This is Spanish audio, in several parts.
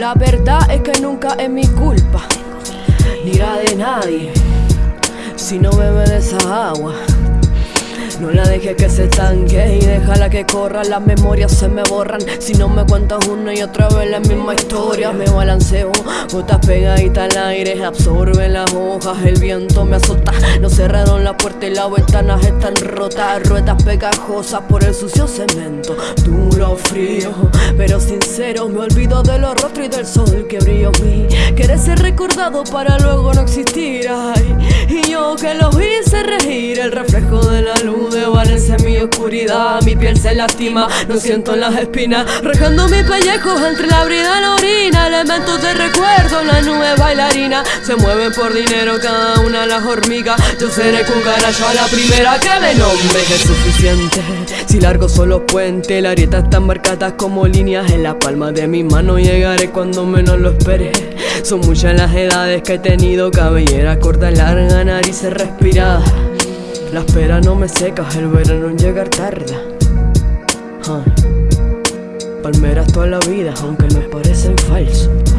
La verdad es que nunca es mi culpa, ni la de nadie. Si no bebe de esa agua. No la dejes que se estanque y déjala que corra Las memorias se me borran. Si no me cuentas una y otra vez la misma historia Me balanceo, gotas pegaditas al aire Absorben las hojas, el viento me azota. No cerraron la puerta y las ventanas están rotas. Ruedas pegajosas por el sucio cemento Duro, frío, pero sincero Me olvido de los rostros y del sol que brilló mí Quieres ser recordado para luego no existir Ay, y yo que los hice regir El reflejo de la luz en mi oscuridad. Mi piel se lastima, no siento las espinas. Rejando mis pellejos entre la brida y la orina. Elementos de recuerdo, la nube bailarina. Se mueven por dinero cada una las hormigas. Yo seré cucaracho a la primera que me nombre. Es suficiente, si largo solo puente. La arieta están marcadas como líneas en la palma de mi mano. Llegaré cuando menos lo espere Son muchas las edades que he tenido Cabellera corta, larga, narices respiradas la espera no me seca, el verano en llegar tarda Palmeras toda la vida, aunque me parecen falsos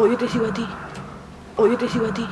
O yo te sigo a ti. O te sigo a ti.